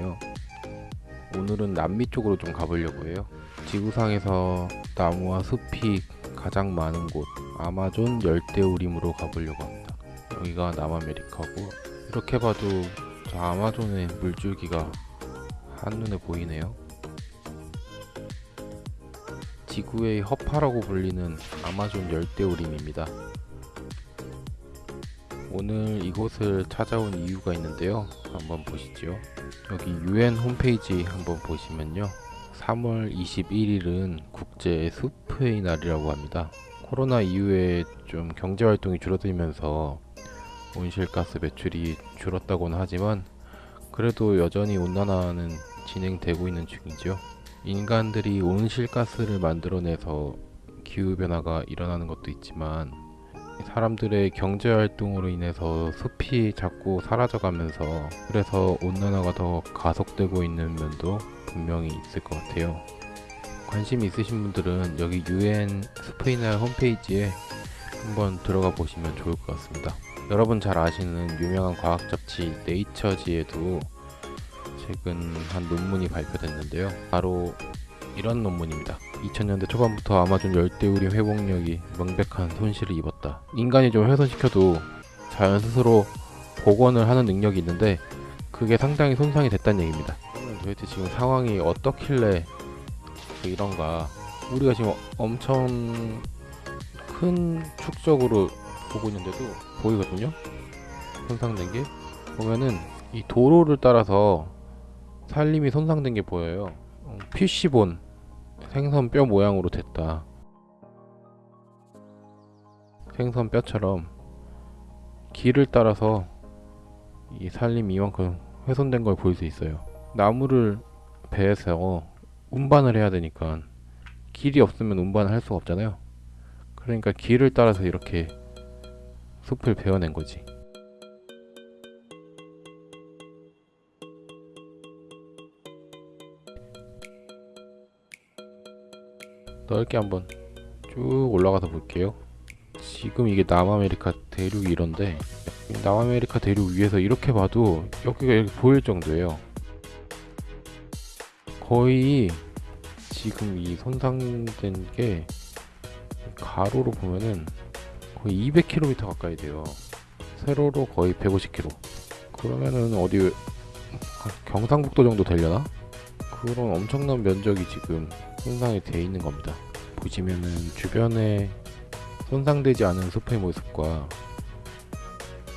인사드리네요. 오늘은 남미 쪽으로 좀 가보려고 해요. 지구상에서 나무와 숲이 가장 많은 곳 아마존 열대우림으로 가보려고 합니다. 여기가 남아메리카고 이렇게 봐도 저 아마존의 물줄기가 한눈에 보이네요. 지구의 허파라고 불리는 아마존 열대우림입니다. 오늘 이곳을 찾아온 이유가 있는데요. 한번 보시죠. 여기 UN 홈페이지 한번 보시면요. 3월 21일은 국제 숲의 날이라고 합니다. 코로나 이후에 좀 경제 활동이 줄어들면서 온실가스 매출이 줄었다고는 하지만 그래도 여전히 온난화는 진행되고 있는 중이죠. 인간들이 온실가스를 만들어내서 기후변화가 일어나는 것도 있지만 사람들의 경제 활동으로 인해서 숲이 자꾸 사라져가면서 그래서 온난화가 더 가속되고 있는 면도 분명히 있을 것 같아요. 관심 있으신 분들은 여기 UN 스페인어 홈페이지에 한번 들어가 보시면 좋을 것 같습니다. 여러분 잘 아시는 유명한 과학 잡지 네이처지에도 최근 한 논문이 발표됐는데요. 바로 이런 논문입니다. 2000년대 초반부터 아마존 열대우림 회복력이 명백한 손실을 입었다. 인간이 좀 훼손시켜도 자연 스스로 복원을 하는 능력이 있는데 그게 상당히 손상이 됐다는 얘기입니다. 도대체 지금 상황이 어떻길래 이런가? 우리가 지금 엄청 큰 축적으로 보고 있는데도 보이거든요. 손상된 게 보면은 이 도로를 따라서 산림이 손상된 게 보여요. 어, 피쉬본 생선 뼈 모양으로 됐다. 생선 뼈처럼 길을 따라서 이 산림이 이만큼 훼손된 걸 볼 수 있어요. 나무를 베서 운반을 해야 되니까 길이 없으면 운반을 할 수가 없잖아요. 그러니까 길을 따라서 이렇게 숲을 베어낸 거지. 넓게 한번 쭉 올라가서 볼게요. 지금 이게 남아메리카 대륙이 이런데 남아메리카 대륙 위에서 이렇게 봐도 여기가 이렇게 보일 정도예요. 거의 지금 이 손상된 게 가로로 보면은 거의 200km 가까이 돼요. 세로로 거의 150km. 그러면은 어디 경상북도 정도 되려나? 그런 엄청난 면적이 지금 손상이 되어 있는 겁니다. 보시면은 주변에 손상되지 않은 숲의 모습과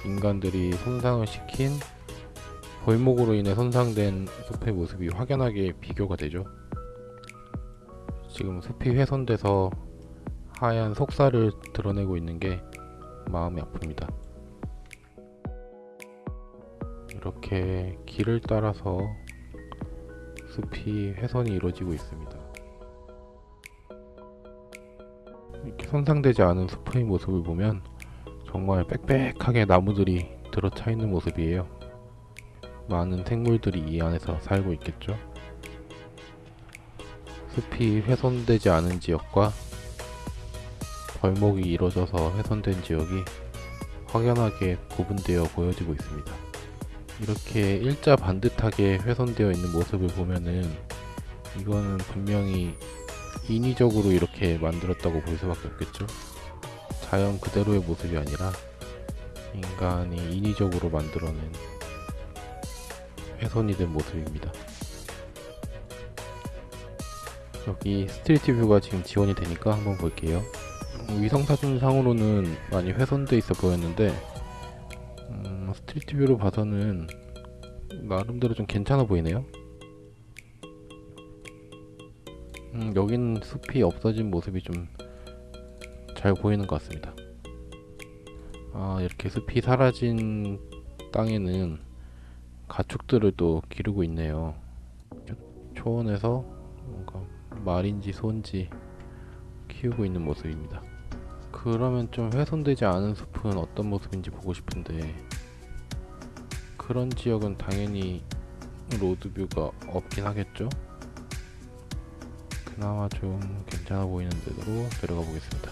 인간들이 손상을 시킨 벌목으로 인해 손상된 숲의 모습이 확연하게 비교가 되죠. 지금 숲이 훼손돼서 하얀 속살을 드러내고 있는 게 마음이 아픕니다. 이렇게 길을 따라서 숲이 훼손이 이루어지고 있습니다. 이렇게 손상되지 않은 숲의 모습을 보면 정말 빽빽하게 나무들이 들어차 있는 모습이에요. 많은 생물들이 이 안에서 살고 있겠죠. 숲이 훼손되지 않은 지역과 벌목이 이루어져서 훼손된 지역이 확연하게 구분되어 보여지고 있습니다. 이렇게 일자 반듯하게 훼손되어 있는 모습을 보면은 이거는 분명히 인위적으로 이렇게 만들었다고 볼 수밖에 없겠죠. 자연 그대로의 모습이 아니라 인간이 인위적으로 만들어낸 훼손이 된 모습입니다. 여기 street view가 지금 지원이 되니까 한번 볼게요. 위성사진 상으로는 많이 훼손돼 있어 보였는데 음, street view로 봐서는 나름대로 좀 괜찮아 보이네요. 음, 여긴 숲이 없어진 모습이 좀 잘 보이는 것 같습니다. 아, 이렇게 숲이 사라진 땅에는 가축들을 또 기르고 있네요. 초원에서 뭔가 말인지 소인지 키우고 있는 모습입니다. 그러면 좀 훼손되지 않은 숲은 어떤 모습인지 보고 싶은데 그런 지역은 당연히 로드뷰가 없긴 하겠죠? 그나마 좀 괜찮아 보이는 데로 들어가 보겠습니다.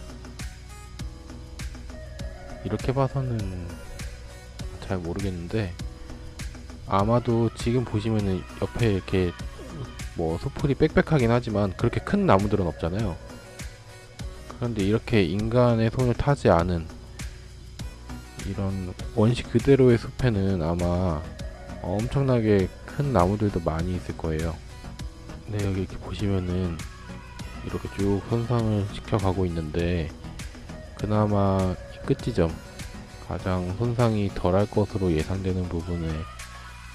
이렇게 봐서는 잘 모르겠는데 아마도 지금 보시면은 옆에 이렇게 뭐 소풀이 빽빽하긴 하지만 그렇게 큰 나무들은 없잖아요. 그런데 이렇게 인간의 손을 타지 않은 이런 원시 그대로의 숲에는 아마 엄청나게 큰 나무들도 많이 있을 거예요. 네, 여기 이렇게 보시면은 이렇게 쭉 손상을 시켜가고 있는데 그나마 이 끝지점 가장 손상이 덜할 것으로 예상되는 부분의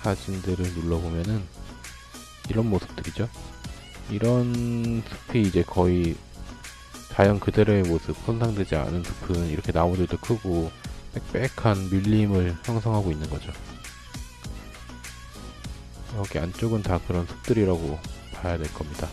사진들을 눌러보면은 이런 모습들이죠. 이런 숲이 이제 거의 자연 그대로의 모습, 손상되지 않은 숲은 이렇게 나무들도 크고 빽빽한 밀림을 형성하고 있는 거죠. 여기 안쪽은 다 그런 숲들이라고 봐야 될 겁니다.